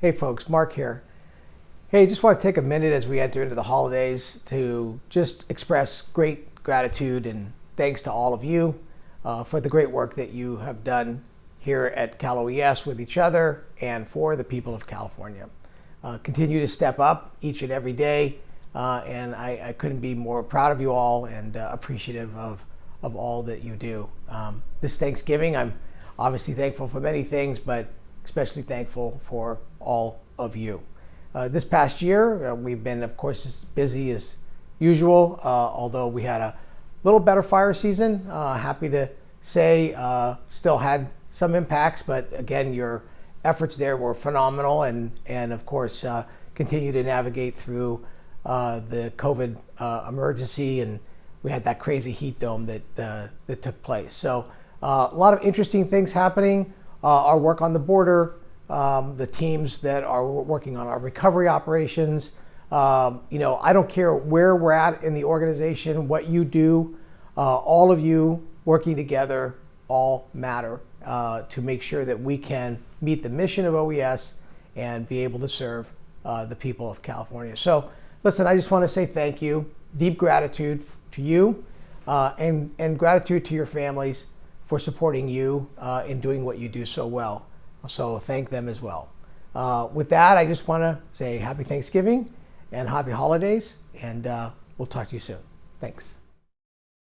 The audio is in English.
Hey folks, Mark here. Hey, just want to take a minute as we enter into the holidays to just express great gratitude and thanks to all of you uh, for the great work that you have done here at Cal OES with each other and for the people of California. Uh, continue to step up each and every day, uh, and I, I, couldn't be more proud of you all and uh, appreciative of, of all that you do. Um, this Thanksgiving, I'm obviously thankful for many things, but especially thankful for all of you. Uh, this past year, uh, we've been, of course, as busy as usual, uh, although we had a little better fire season. Uh, happy to say uh, still had some impacts, but again, your efforts there were phenomenal and, and of course, continue to navigate through the COVID emergency and we had that crazy heat dome that, that took place. So a lot of interesting things happening uh, our work on the border, um, the teams that are working on our recovery operations. Um, you know, I don't care where we're at in the organization, what you do, uh, all of you working together all matter uh, to make sure that we can meet the mission of OES and be able to serve uh, the people of California. So listen, I just want to say thank you, deep gratitude to you uh, and, and gratitude to your families for supporting you uh, in doing what you do so well. So thank them as well. Uh, with that, I just want to say happy Thanksgiving and happy holidays, and uh, we'll talk to you soon. Thanks.